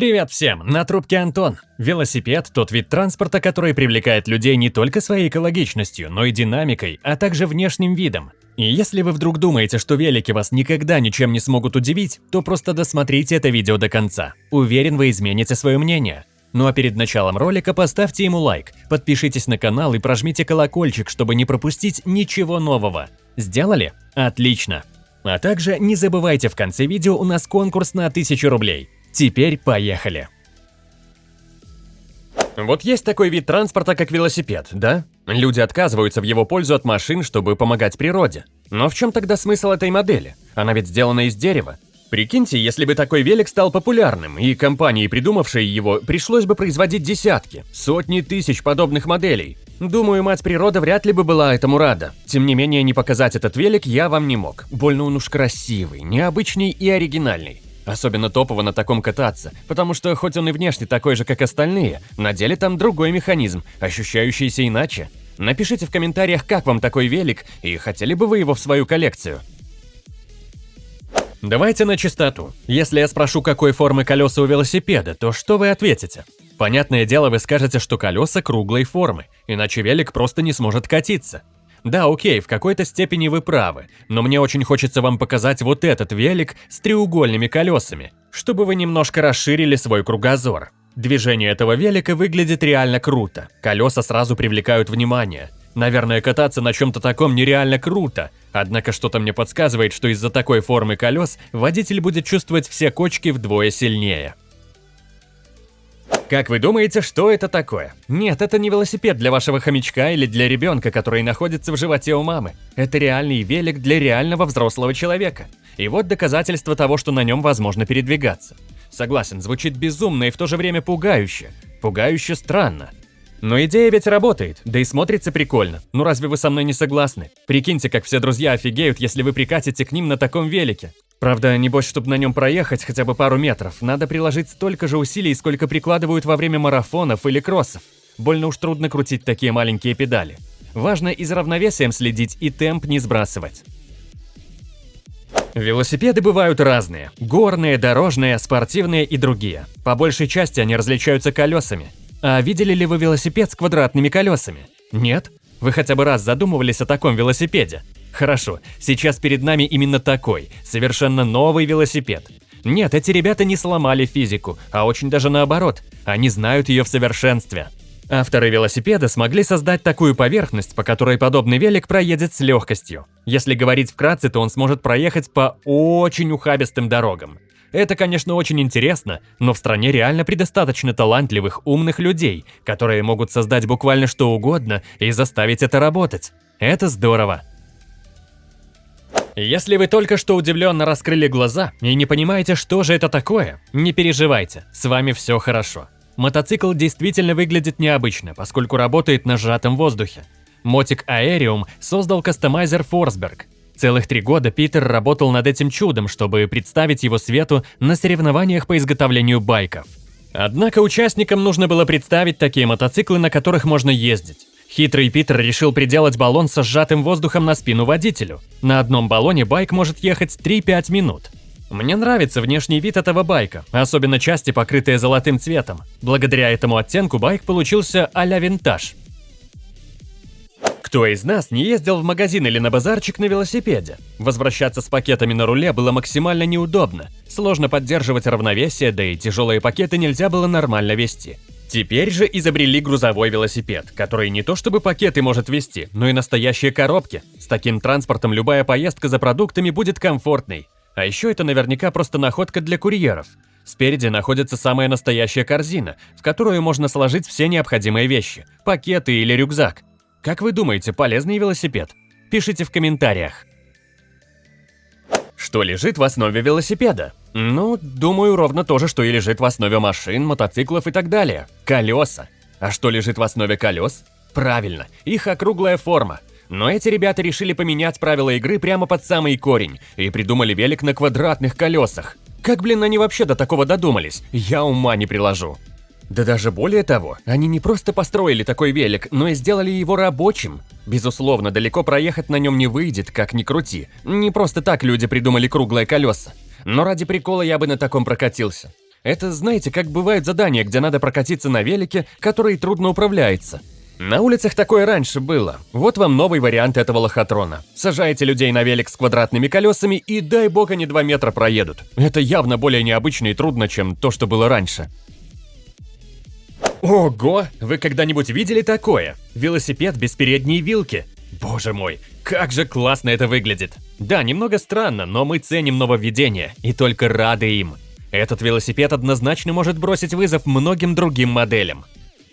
Привет всем, на трубке Антон. Велосипед – тот вид транспорта, который привлекает людей не только своей экологичностью, но и динамикой, а также внешним видом. И если вы вдруг думаете, что велики вас никогда ничем не смогут удивить, то просто досмотрите это видео до конца. Уверен, вы измените свое мнение. Ну а перед началом ролика поставьте ему лайк, подпишитесь на канал и прожмите колокольчик, чтобы не пропустить ничего нового. Сделали? Отлично! А также не забывайте в конце видео у нас конкурс на 1000 рублей. Теперь поехали. Вот есть такой вид транспорта, как велосипед, да? Люди отказываются в его пользу от машин, чтобы помогать природе. Но в чем тогда смысл этой модели? Она ведь сделана из дерева. Прикиньте, если бы такой велик стал популярным, и компании, придумавшей его, пришлось бы производить десятки, сотни тысяч подобных моделей. Думаю, мать природа вряд ли бы была этому рада. Тем не менее, не показать этот велик я вам не мог. Больно он уж красивый, необычный и оригинальный. Особенно топово на таком кататься, потому что хоть он и внешне такой же, как остальные, на деле там другой механизм, ощущающийся иначе. Напишите в комментариях, как вам такой велик, и хотели бы вы его в свою коллекцию. Давайте на чистоту. Если я спрошу, какой формы колеса у велосипеда, то что вы ответите? Понятное дело, вы скажете, что колеса круглой формы, иначе велик просто не сможет катиться. Да, окей, в какой-то степени вы правы, но мне очень хочется вам показать вот этот велик с треугольными колесами, чтобы вы немножко расширили свой кругозор. Движение этого велика выглядит реально круто, колеса сразу привлекают внимание. Наверное, кататься на чем-то таком нереально круто, однако что-то мне подсказывает, что из-за такой формы колес водитель будет чувствовать все кочки вдвое сильнее. Как вы думаете, что это такое? Нет, это не велосипед для вашего хомячка или для ребенка, который находится в животе у мамы. Это реальный велик для реального взрослого человека. И вот доказательство того, что на нем возможно передвигаться. Согласен, звучит безумно и в то же время пугающе. Пугающе странно. Но идея ведь работает, да и смотрится прикольно. Ну разве вы со мной не согласны? Прикиньте, как все друзья офигеют, если вы прикатите к ним на таком велике. Правда, небось, чтобы на нем проехать хотя бы пару метров, надо приложить столько же усилий, сколько прикладывают во время марафонов или кроссов. Больно уж трудно крутить такие маленькие педали. Важно и за равновесием следить, и темп не сбрасывать. Велосипеды бывают разные. Горные, дорожные, спортивные и другие. По большей части они различаются колесами. А видели ли вы велосипед с квадратными колесами? Нет? Вы хотя бы раз задумывались о таком велосипеде? Хорошо, сейчас перед нами именно такой, совершенно новый велосипед. Нет, эти ребята не сломали физику, а очень даже наоборот, они знают ее в совершенстве. Авторы велосипеда смогли создать такую поверхность, по которой подобный велик проедет с легкостью. Если говорить вкратце, то он сможет проехать по очень ухабистым дорогам. Это, конечно, очень интересно, но в стране реально предостаточно талантливых, умных людей, которые могут создать буквально что угодно и заставить это работать. Это здорово. Если вы только что удивленно раскрыли глаза и не понимаете, что же это такое, не переживайте, с вами все хорошо. Мотоцикл действительно выглядит необычно, поскольку работает на сжатом воздухе. Мотик Aerium создал кастомайзер Forsberg. Целых три года Питер работал над этим чудом, чтобы представить его свету на соревнованиях по изготовлению байков. Однако участникам нужно было представить такие мотоциклы, на которых можно ездить. Хитрый Питер решил приделать баллон со сжатым воздухом на спину водителю. На одном баллоне байк может ехать 3-5 минут. Мне нравится внешний вид этого байка, особенно части, покрытые золотым цветом. Благодаря этому оттенку байк получился а-ля винтаж. Кто из нас не ездил в магазин или на базарчик на велосипеде? Возвращаться с пакетами на руле было максимально неудобно. Сложно поддерживать равновесие, да и тяжелые пакеты нельзя было нормально вести. Теперь же изобрели грузовой велосипед, который не то чтобы пакеты может вести, но и настоящие коробки. С таким транспортом любая поездка за продуктами будет комфортной. А еще это наверняка просто находка для курьеров. Спереди находится самая настоящая корзина, в которую можно сложить все необходимые вещи, пакеты или рюкзак. Как вы думаете, полезный велосипед? Пишите в комментариях. Что лежит в основе велосипеда? Ну, думаю, ровно то же, что и лежит в основе машин, мотоциклов и так далее. Колеса. А что лежит в основе колес? Правильно, их округлая форма. Но эти ребята решили поменять правила игры прямо под самый корень и придумали велик на квадратных колесах. Как, блин, они вообще до такого додумались? Я ума не приложу. Да даже более того, они не просто построили такой велик, но и сделали его рабочим. Безусловно, далеко проехать на нем не выйдет, как ни крути. Не просто так люди придумали круглые колеса. Но ради прикола я бы на таком прокатился. Это, знаете, как бывают задания, где надо прокатиться на велике, который трудно управляется. На улицах такое раньше было. Вот вам новый вариант этого лохотрона. Сажаете людей на велик с квадратными колесами и дай бог они 2 метра проедут. Это явно более необычно и трудно, чем то, что было раньше. Ого! Вы когда-нибудь видели такое? Велосипед без передней вилки. Боже мой, как же классно это выглядит. Да, немного странно, но мы ценим нововведения и только рады им. Этот велосипед однозначно может бросить вызов многим другим моделям.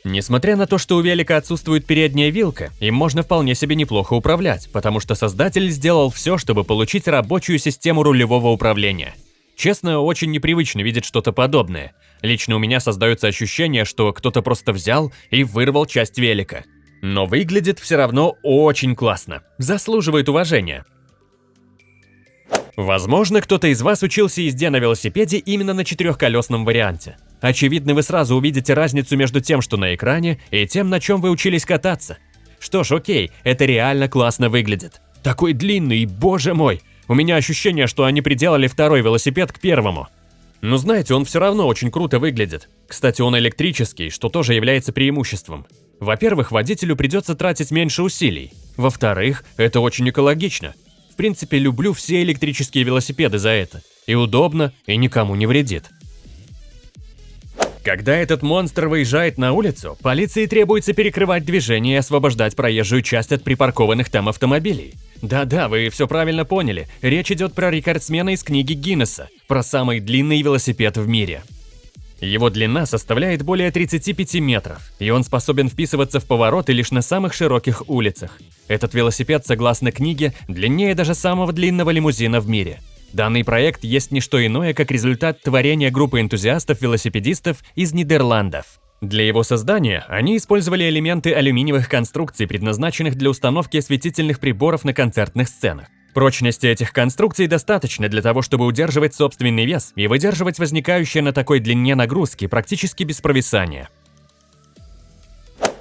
Несмотря на то, что у велика отсутствует передняя вилка, им можно вполне себе неплохо управлять, потому что создатель сделал все, чтобы получить рабочую систему рулевого управления. Честно, очень непривычно видеть что-то подобное. Лично у меня создается ощущение, что кто-то просто взял и вырвал часть велика. Но выглядит все равно очень классно, заслуживает уважения. Возможно, кто-то из вас учился езде на велосипеде именно на четырехколесном варианте. Очевидно, вы сразу увидите разницу между тем, что на экране, и тем, на чем вы учились кататься. Что ж, окей, это реально классно выглядит. Такой длинный, боже мой! У меня ощущение, что они приделали второй велосипед к первому. Но знаете, он все равно очень круто выглядит. Кстати, он электрический, что тоже является преимуществом. Во-первых, водителю придется тратить меньше усилий. Во-вторых, это очень экологично принципе, люблю все электрические велосипеды за это. И удобно, и никому не вредит. Когда этот монстр выезжает на улицу, полиции требуется перекрывать движение и освобождать проезжую часть от припаркованных там автомобилей. Да-да, вы все правильно поняли, речь идет про рекордсмена из книги Гиннесса, про самый длинный велосипед в мире. Его длина составляет более 35 метров, и он способен вписываться в повороты лишь на самых широких улицах. Этот велосипед, согласно книге, длиннее даже самого длинного лимузина в мире. Данный проект есть не что иное, как результат творения группы энтузиастов-велосипедистов из Нидерландов. Для его создания они использовали элементы алюминиевых конструкций, предназначенных для установки осветительных приборов на концертных сценах. Прочности этих конструкций достаточно для того, чтобы удерживать собственный вес и выдерживать возникающие на такой длине нагрузки практически без провисания.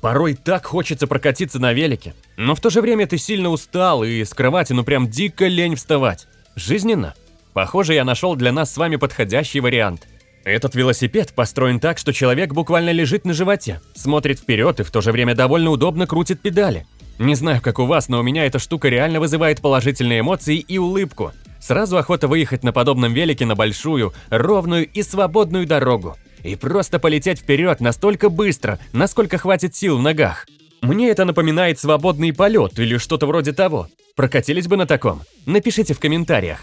Порой так хочется прокатиться на велике, но в то же время ты сильно устал и с кровати ну прям дико лень вставать. Жизненно. Похоже, я нашел для нас с вами подходящий вариант. Этот велосипед построен так, что человек буквально лежит на животе, смотрит вперед и в то же время довольно удобно крутит педали. Не знаю, как у вас, но у меня эта штука реально вызывает положительные эмоции и улыбку. Сразу охота выехать на подобном велике на большую, ровную и свободную дорогу. И просто полететь вперед настолько быстро, насколько хватит сил в ногах. Мне это напоминает свободный полет или что-то вроде того. Прокатились бы на таком? Напишите в комментариях.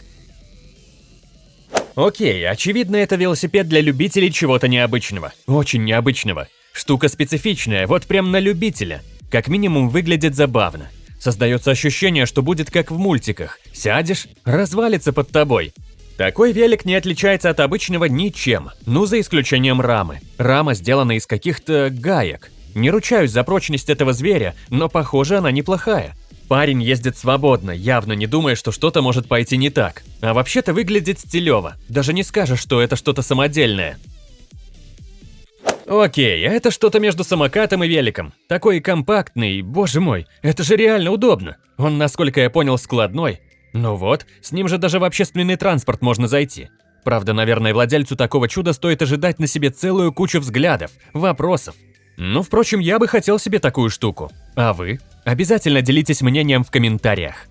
Окей, очевидно, это велосипед для любителей чего-то необычного. Очень необычного. Штука специфичная, вот прям на любителя. Как минимум выглядит забавно. Создается ощущение, что будет как в мультиках. Сядешь, развалится под тобой. Такой велик не отличается от обычного ничем, ну за исключением рамы. Рама сделана из каких-то гаек. Не ручаюсь за прочность этого зверя, но похоже она неплохая. Парень ездит свободно, явно не думая, что что-то может пойти не так. А вообще-то выглядит стилево. Даже не скажешь, что это что-то самодельное. Окей, это что-то между самокатом и великом. Такой компактный, боже мой, это же реально удобно. Он, насколько я понял, складной. Ну вот, с ним же даже в общественный транспорт можно зайти. Правда, наверное, владельцу такого чуда стоит ожидать на себе целую кучу взглядов, вопросов. Ну, впрочем, я бы хотел себе такую штуку. А вы? Обязательно делитесь мнением в комментариях.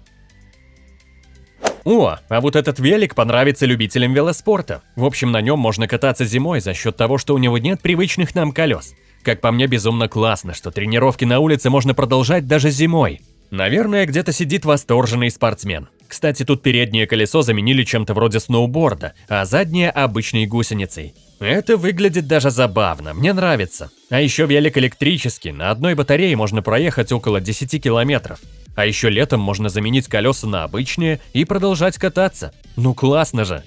О, а вот этот велик понравится любителям велоспорта. В общем, на нем можно кататься зимой за счет того, что у него нет привычных нам колес. Как по мне, безумно классно, что тренировки на улице можно продолжать даже зимой. Наверное, где-то сидит восторженный спортсмен. Кстати, тут переднее колесо заменили чем-то вроде сноуборда, а заднее – обычной гусеницей. Это выглядит даже забавно, мне нравится. А еще велик электрический, на одной батарее можно проехать около 10 километров. А еще летом можно заменить колеса на обычные и продолжать кататься. Ну классно же!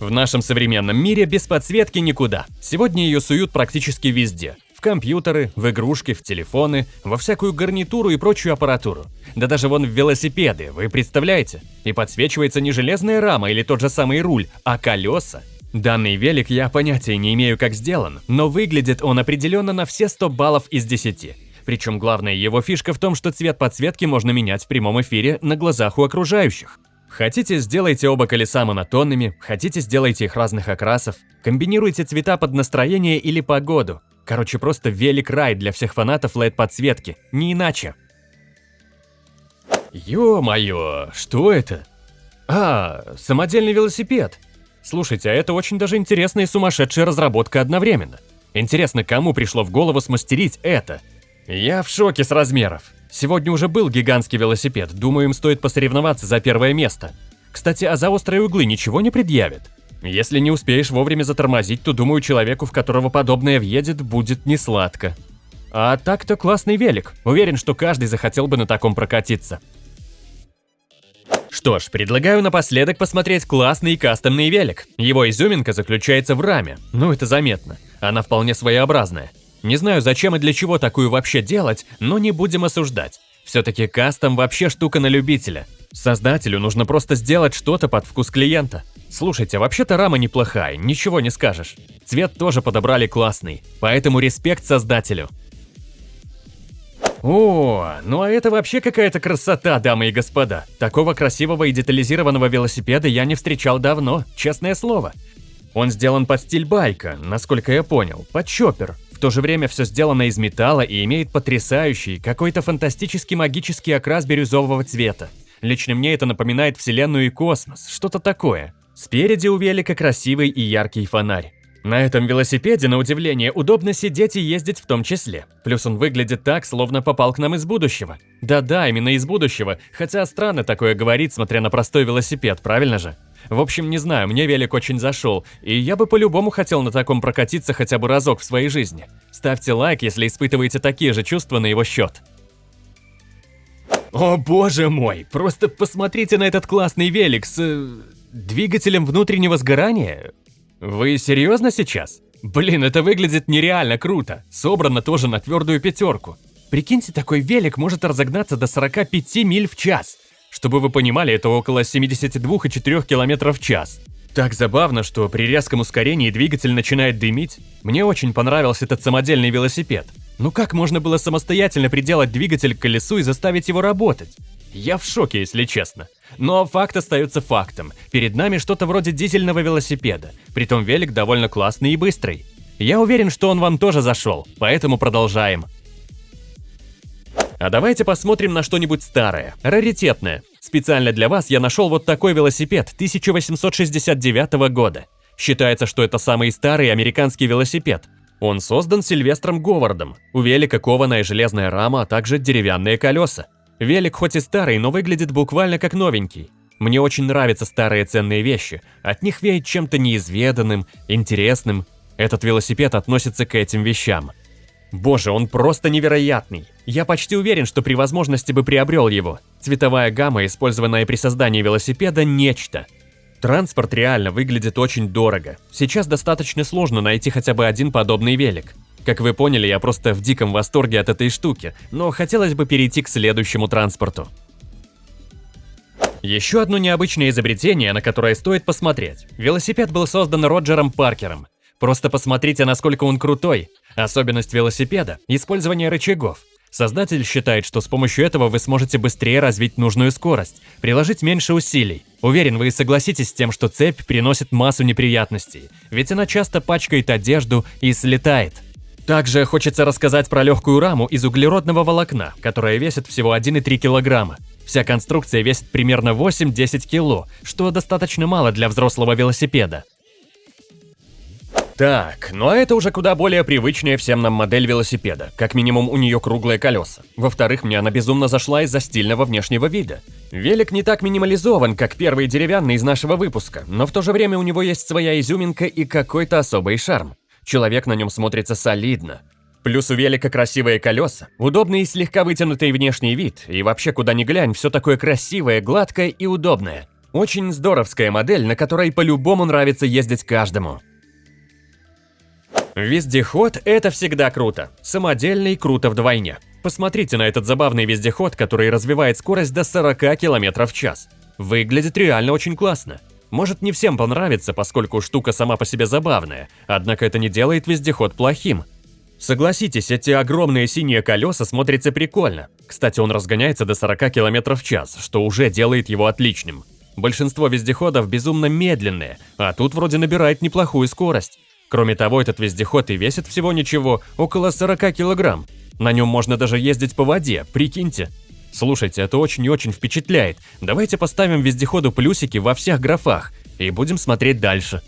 В нашем современном мире без подсветки никуда. Сегодня ее суют практически везде. В компьютеры, в игрушки, в телефоны, во всякую гарнитуру и прочую аппаратуру. Да даже вон в велосипеды, вы представляете? И подсвечивается не железная рама или тот же самый руль, а колеса. Данный велик я понятия не имею, как сделан, но выглядит он определенно на все 100 баллов из 10. Причем главная его фишка в том, что цвет подсветки можно менять в прямом эфире на глазах у окружающих. Хотите, сделайте оба колеса монотонными, хотите, сделайте их разных окрасов, комбинируйте цвета под настроение или погоду. Короче, просто велик-рай для всех фанатов LED-подсветки, не иначе. Ё-моё, что это? А, самодельный велосипед. Слушайте, а это очень даже интересная и сумасшедшая разработка одновременно. Интересно, кому пришло в голову смастерить это? Я в шоке с размеров. Сегодня уже был гигантский велосипед, думаю, им стоит посоревноваться за первое место. Кстати, а за острые углы ничего не предъявит? Если не успеешь вовремя затормозить, то думаю, человеку, в которого подобное въедет, будет не сладко. А так-то классный велик. Уверен, что каждый захотел бы на таком прокатиться. Что ж, предлагаю напоследок посмотреть классный кастомный велик. Его изюминка заключается в раме, ну это заметно. Она вполне своеобразная. Не знаю, зачем и для чего такую вообще делать, но не будем осуждать. Все-таки кастом вообще штука на любителя. Создателю нужно просто сделать что-то под вкус клиента. Слушайте, вообще-то рама неплохая, ничего не скажешь. Цвет тоже подобрали классный, поэтому респект создателю. О, ну а это вообще какая-то красота, дамы и господа. Такого красивого и детализированного велосипеда я не встречал давно, честное слово. Он сделан под стиль байка, насколько я понял, под чоппер. В то же время все сделано из металла и имеет потрясающий, какой-то фантастический магический окрас бирюзового цвета. Лично мне это напоминает вселенную и космос, что-то такое. Спереди у велика красивый и яркий фонарь. На этом велосипеде, на удивление, удобно сидеть и ездить в том числе. Плюс он выглядит так, словно попал к нам из будущего. Да-да, именно из будущего, хотя странно такое говорить, смотря на простой велосипед, правильно же? В общем, не знаю, мне велик очень зашел, и я бы по-любому хотел на таком прокатиться хотя бы разок в своей жизни. Ставьте лайк, если испытываете такие же чувства на его счет. О боже мой, просто посмотрите на этот классный велик с... Э, двигателем внутреннего сгорания. Вы серьезно сейчас? Блин, это выглядит нереально круто. Собрано тоже на твердую пятерку. Прикиньте, такой велик может разогнаться до 45 миль в час. Чтобы вы понимали, это около 72,4 км в час. Так забавно, что при резком ускорении двигатель начинает дымить. Мне очень понравился этот самодельный велосипед. Ну как можно было самостоятельно приделать двигатель к колесу и заставить его работать? Я в шоке, если честно. Но факт остается фактом. Перед нами что-то вроде дизельного велосипеда. Притом велик довольно классный и быстрый. Я уверен, что он вам тоже зашел, поэтому продолжаем. А давайте посмотрим на что-нибудь старое, раритетное. Специально для вас я нашел вот такой велосипед 1869 года. Считается, что это самый старый американский велосипед. Он создан Сильвестром Говардом. У велика кованая железная рама, а также деревянные колеса. Велик хоть и старый, но выглядит буквально как новенький. Мне очень нравятся старые ценные вещи. От них веет чем-то неизведанным, интересным. Этот велосипед относится к этим вещам. Боже, он просто невероятный. Я почти уверен, что при возможности бы приобрел его. Цветовая гамма, использованная при создании велосипеда, нечто. Транспорт реально выглядит очень дорого. Сейчас достаточно сложно найти хотя бы один подобный велик. Как вы поняли, я просто в диком восторге от этой штуки, но хотелось бы перейти к следующему транспорту. Еще одно необычное изобретение, на которое стоит посмотреть. Велосипед был создан Роджером Паркером. Просто посмотрите, насколько он крутой. Особенность велосипеда – использование рычагов. Создатель считает, что с помощью этого вы сможете быстрее развить нужную скорость, приложить меньше усилий. Уверен, вы согласитесь с тем, что цепь приносит массу неприятностей, ведь она часто пачкает одежду и слетает. Также хочется рассказать про легкую раму из углеродного волокна, которая весит всего 1,3 килограмма. Вся конструкция весит примерно 8-10 кило, что достаточно мало для взрослого велосипеда. Так, ну а это уже куда более привычная всем нам модель велосипеда. Как минимум у нее круглые колеса. Во-вторых, мне она безумно зашла из-за стильного внешнего вида. Велик не так минимализован, как первый деревянный из нашего выпуска, но в то же время у него есть своя изюминка и какой-то особый шарм. Человек на нем смотрится солидно. Плюс у велика красивые колеса, удобный и слегка вытянутый внешний вид, и вообще куда ни глянь, все такое красивое, гладкое и удобное. Очень здоровская модель, на которой по-любому нравится ездить каждому. Вездеход – это всегда круто. Самодельный – круто вдвойне. Посмотрите на этот забавный вездеход, который развивает скорость до 40 км в час. Выглядит реально очень классно. Может не всем понравится, поскольку штука сама по себе забавная, однако это не делает вездеход плохим. Согласитесь, эти огромные синие колеса смотрятся прикольно. Кстати, он разгоняется до 40 км в час, что уже делает его отличным. Большинство вездеходов безумно медленные, а тут вроде набирает неплохую скорость. Кроме того, этот вездеход и весит всего ничего, около 40 килограмм. На нем можно даже ездить по воде, прикиньте. Слушайте, это очень и очень впечатляет. Давайте поставим вездеходу плюсики во всех графах и будем смотреть дальше.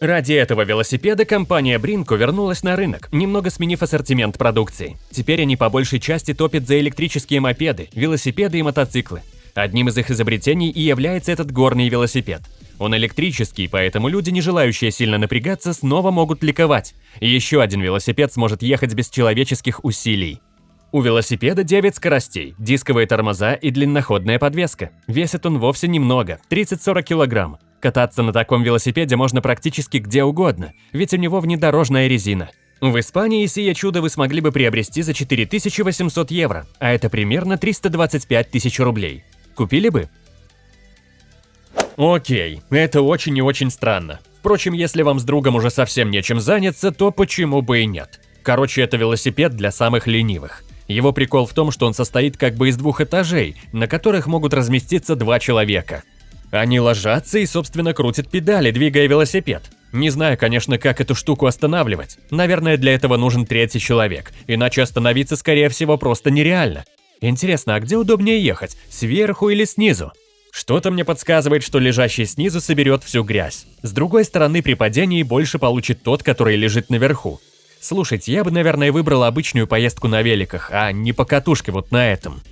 Ради этого велосипеда компания Бринко вернулась на рынок, немного сменив ассортимент продукции. Теперь они по большей части топят за электрические мопеды, велосипеды и мотоциклы. Одним из их изобретений и является этот горный велосипед. Он электрический, поэтому люди, не желающие сильно напрягаться, снова могут ликовать. Еще один велосипед сможет ехать без человеческих усилий. У велосипеда 9 скоростей, дисковые тормоза и длинноходная подвеска. Весит он вовсе немного – 30-40 килограмм. Кататься на таком велосипеде можно практически где угодно, ведь у него внедорожная резина. В Испании сие чудо вы смогли бы приобрести за 4800 евро, а это примерно 325 тысяч рублей. Купили бы? Окей, это очень и очень странно. Впрочем, если вам с другом уже совсем нечем заняться, то почему бы и нет? Короче, это велосипед для самых ленивых. Его прикол в том, что он состоит как бы из двух этажей, на которых могут разместиться два человека. Они ложатся и, собственно, крутят педали, двигая велосипед. Не знаю, конечно, как эту штуку останавливать. Наверное, для этого нужен третий человек, иначе остановиться, скорее всего, просто нереально. Интересно, а где удобнее ехать, сверху или снизу? Что-то мне подсказывает, что лежащий снизу соберет всю грязь. С другой стороны, при падении больше получит тот, который лежит наверху. Слушайте, я бы, наверное, выбрал обычную поездку на великах, а не по катушке вот на этом.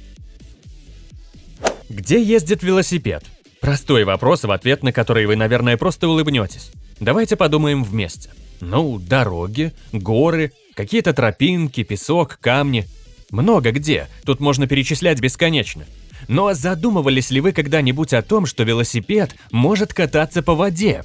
Где ездит велосипед? Простой вопрос, в ответ на который вы, наверное, просто улыбнетесь. Давайте подумаем вместе. Ну, дороги, горы, какие-то тропинки, песок, камни. Много где, тут можно перечислять бесконечно. Но задумывались ли вы когда-нибудь о том, что велосипед может кататься по воде?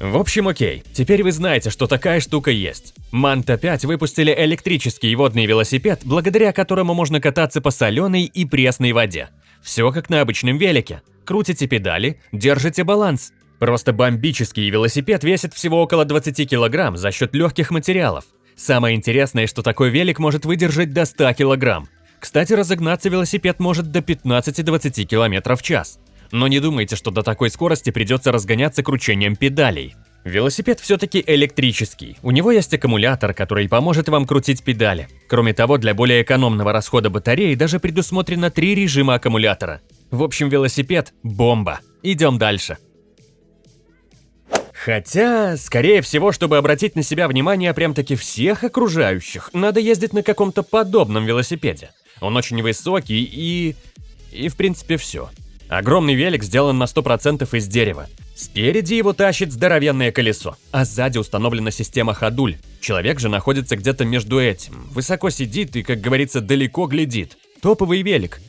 В общем, окей, теперь вы знаете, что такая штука есть. Манта 5 выпустили электрический водный велосипед, благодаря которому можно кататься по соленой и пресной воде. Все как на обычном велике. Крутите педали, держите баланс. Просто бомбический велосипед весит всего около 20 килограмм за счет легких материалов. Самое интересное, что такой велик может выдержать до 100 килограмм. Кстати, разогнаться велосипед может до 15-20 км в час. Но не думайте, что до такой скорости придется разгоняться кручением педалей. Велосипед все-таки электрический. У него есть аккумулятор, который поможет вам крутить педали. Кроме того, для более экономного расхода батареи даже предусмотрено три режима аккумулятора. В общем, велосипед – бомба. Идем дальше. Хотя, скорее всего, чтобы обратить на себя внимание прям-таки всех окружающих, надо ездить на каком-то подобном велосипеде. Он очень высокий и... и в принципе все. Огромный велик сделан на 100% из дерева. Спереди его тащит здоровенное колесо, а сзади установлена система ходуль. Человек же находится где-то между этим, высоко сидит и, как говорится, далеко глядит. Топовый велик.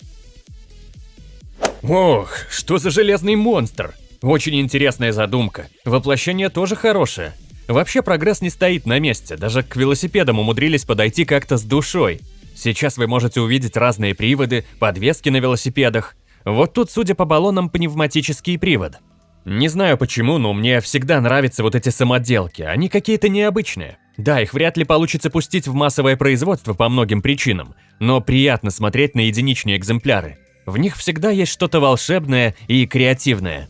Ох, что за железный монстр! Очень интересная задумка. Воплощение тоже хорошее. Вообще прогресс не стоит на месте, даже к велосипедам умудрились подойти как-то с душой. Сейчас вы можете увидеть разные приводы, подвески на велосипедах. Вот тут, судя по баллонам, пневматический привод. Не знаю почему, но мне всегда нравятся вот эти самоделки, они какие-то необычные. Да, их вряд ли получится пустить в массовое производство по многим причинам, но приятно смотреть на единичные экземпляры. В них всегда есть что-то волшебное и креативное.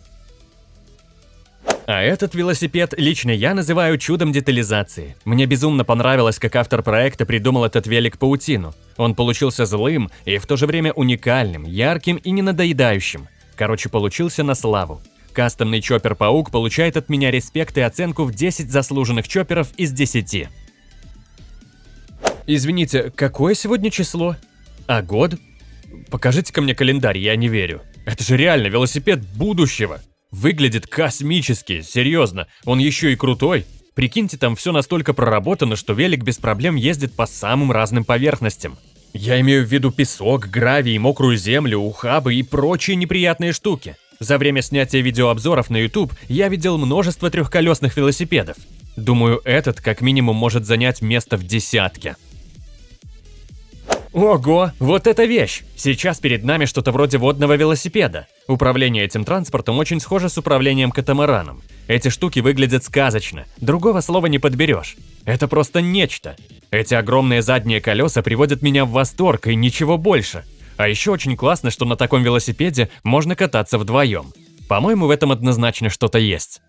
А этот велосипед лично я называю чудом детализации. Мне безумно понравилось, как автор проекта придумал этот велик-паутину. Он получился злым и в то же время уникальным, ярким и не надоедающим. Короче, получился на славу. Кастомный чоппер-паук получает от меня респект и оценку в 10 заслуженных чопперов из 10. Извините, какое сегодня число? А год? Покажите-ка мне календарь, я не верю. Это же реально велосипед будущего. Выглядит космически, серьезно. Он еще и крутой. Прикиньте, там все настолько проработано, что велик без проблем ездит по самым разным поверхностям. Я имею в виду песок, гравий, мокрую землю, ухабы и прочие неприятные штуки. За время снятия видеообзоров на YouTube я видел множество трехколесных велосипедов. Думаю, этот как минимум может занять место в десятке. Ого, вот эта вещь! Сейчас перед нами что-то вроде водного велосипеда. Управление этим транспортом очень схоже с управлением катамараном. Эти штуки выглядят сказочно, другого слова не подберешь. Это просто нечто. Эти огромные задние колеса приводят меня в восторг и ничего больше. А еще очень классно, что на таком велосипеде можно кататься вдвоем. По-моему, в этом однозначно что-то есть.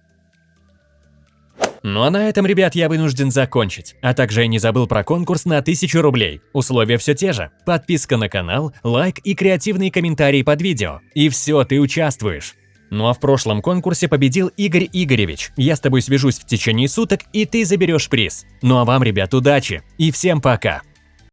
Ну а на этом, ребят, я вынужден закончить. А также я не забыл про конкурс на 1000 рублей. Условия все те же. Подписка на канал, лайк и креативные комментарии под видео. И все, ты участвуешь. Ну а в прошлом конкурсе победил Игорь Игоревич. Я с тобой свяжусь в течение суток, и ты заберешь приз. Ну а вам, ребят, удачи и всем пока!